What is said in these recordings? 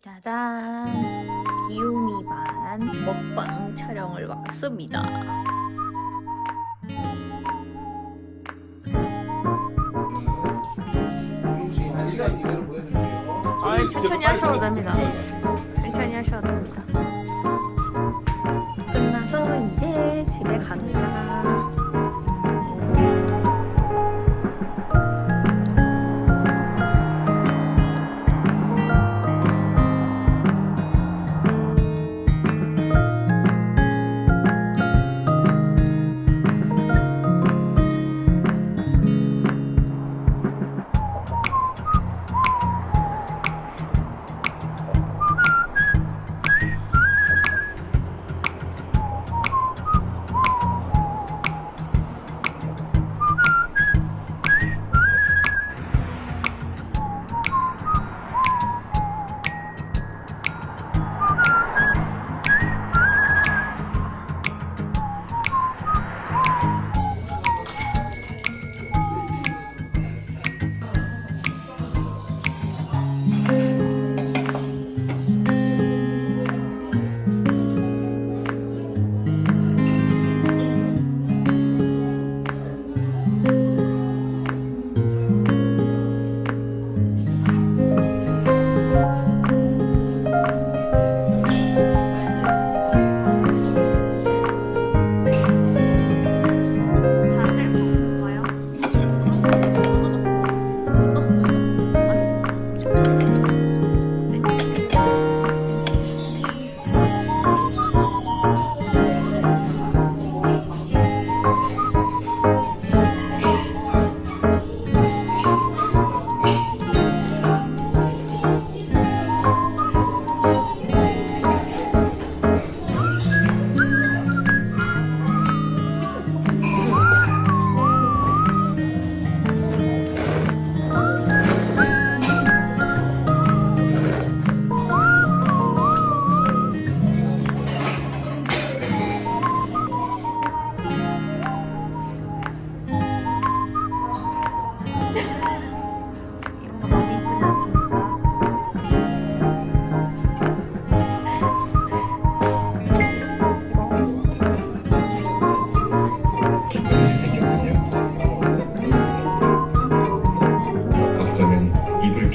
짜잔. 귀요미 반 먹방 촬영을 왔습니다. 아, 천천히 하셔도 됩니다. 천천히 하셔도 됩니다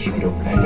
libro